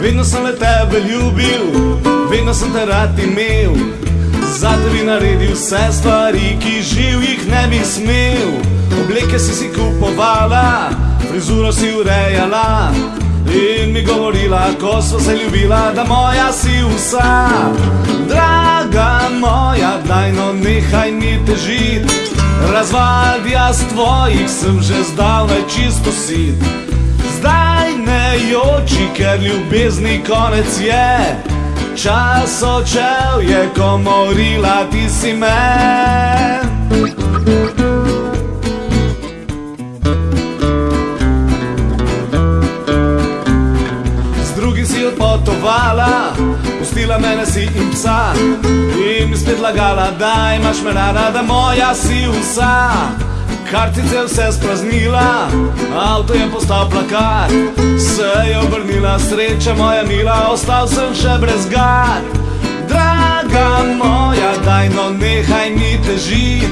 vedno sem te rad imel. Zato bi naredil vse stvari, ki živ jih ne bi smel. Obleke si si kupovala, frizuro si urejala. In mi govorila, ko smo se ljubila, da moja si vsa. Draga moja, daj no nehaj mi težit. Razvadja z tvojih sem že zdavnaj čisto sit. Ker ljubezni konec je. Čas očel je, ko morila ti si me. Z drugim si odpotovala, pustila mene si in psa. In mi spet lagala, da imaš me rada, da moja si vsa. Kartice vse spraznila, avto je postal plakat, se je obrnila sreča moja mila, ostal sem še brez gad. Draga moja, daj no nehaj mi težit,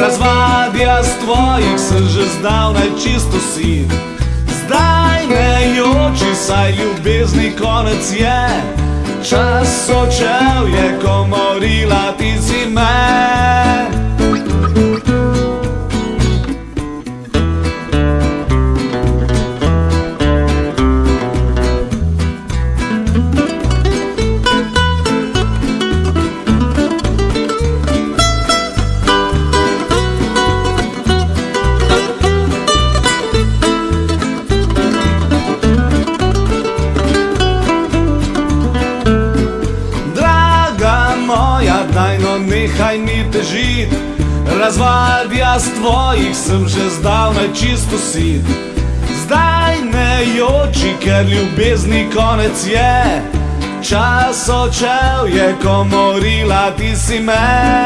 razvadja z tvojih sem že zdavnaj čisto sit. Zdaj ne joči, saj ljubezni konec je, čas očel je, ko morila ti si me. Nehaj mi težit, razvadja z tvojih sem že zdavnaj čisto sit. Zdaj ne joči, ker ljubezni konec je, čas očel je, ko morila ti si me.